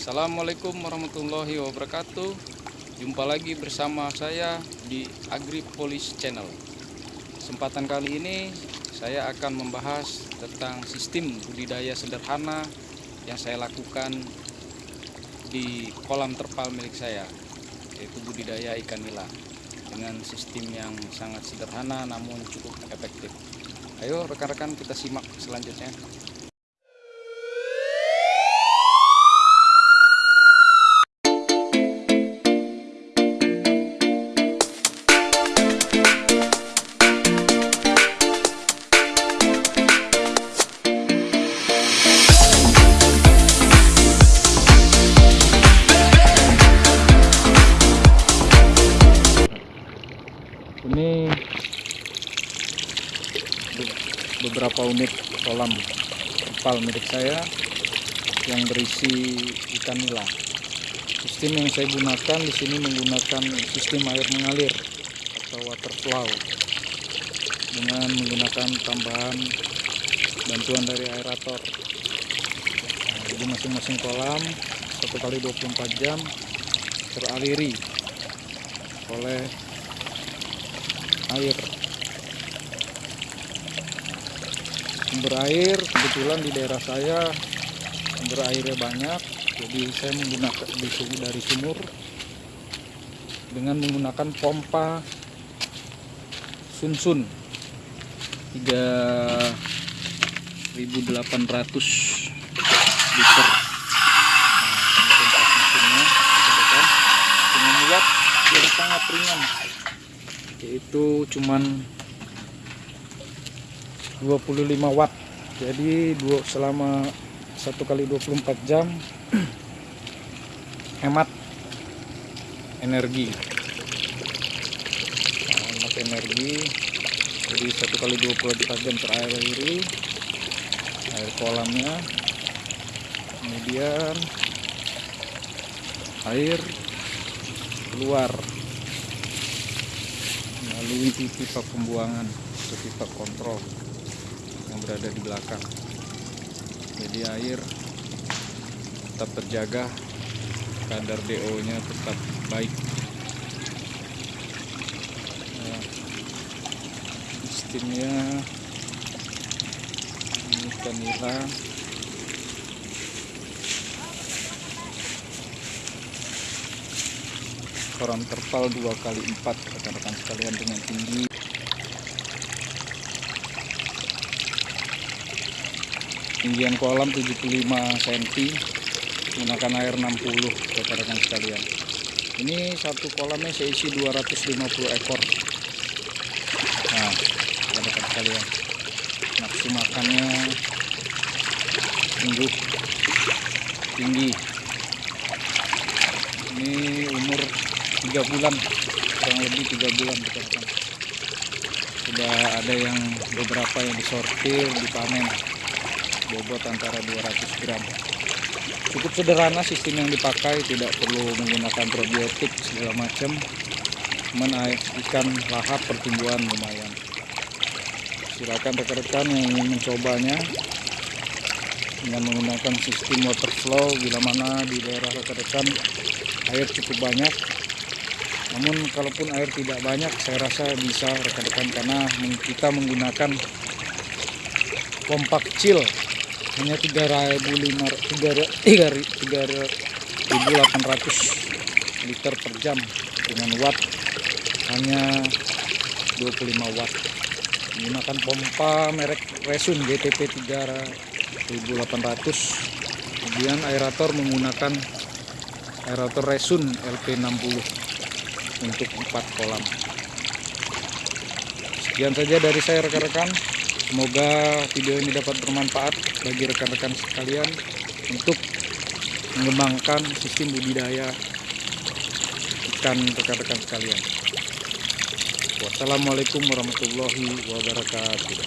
Assalamualaikum warahmatullahi wabarakatuh. Jumpa lagi bersama saya di AgriPolis Channel. Kesempatan kali ini saya akan membahas tentang sistem budidaya sederhana Yang saya lakukan di kolam terpal milik saya Yaitu budidaya ikan nila Dengan sistem yang sangat sederhana namun cukup efektif. Ayo rekan-rekan kita simak selanjutnya ini beberapa unit kolam terpal milik saya yang berisi ikan nila. Sistem yang saya gunakan di sini menggunakan sistem air mengalir atau water flow dengan menggunakan tambahan bantuan dari aerator. Jadi masing-masing kolam satu kali 24 jam teraliri oleh air. Sumber air kebetulan di daerah saya sumber airnya banyak jadi saya menggunakan dari sumur dengan menggunakan pompa sunsun. 3800 liter. Nah, dengan watt yang sangat ringan yaitu cuman 25 watt. Jadi dua selama satu kali 24 jam hemat energi. Nah, hemat energi. Jadi satu kali 24 jam terakhir air kolamnya kemudian air keluar melalui pipa pembuangan atau pipa kontrol yang berada di belakang. Jadi air tetap terjaga kadar DO nya tetap baik. Nah, sistemnya ini nila kolam terpal dua kali empat rekan-rekan sekalian dengan tinggi. Tinggian kolam 75 cm menggunakan air 60 rekan-rekan sekalian. Ini satu kolamnya saya isi 250 ekor. Nah rekan-rekan sekalian nafsu makannya tinggi ini umur tiga bulan kurang lebih tiga bulan rekan-rekan sudah ada yang beberapa yang disortir dipanen. Bobot antara 200 gram. Cukup sederhana sistem yang dipakai tidak perlu menggunakan probiotik segala macam. Cuman air ikan lahap pertumbuhan lumayan. Silakan rekan-rekan yang ingin mencobanya dengan menggunakan sistem water flow bila mana di daerah rekan-rekan air cukup banyak namun kalaupun air tidak banyak saya rasa bisa rekan-rekan karena kita menggunakan pompa kecil hanya 3.800 liter per jam dengan watt. Hanya 25 watt. Menggunakan pompa merek Resun GTP 3800 kemudian aerator menggunakan aerator Resun LP60 untuk 4 kolam sekian saja dari saya rekan-rekan Semoga video ini dapat bermanfaat bagi rekan-rekan sekalian untuk mengembangkan sistem budidaya ikan rekan-rekan sekalian. Wassalamualaikum warahmatullahi wabarakatuh.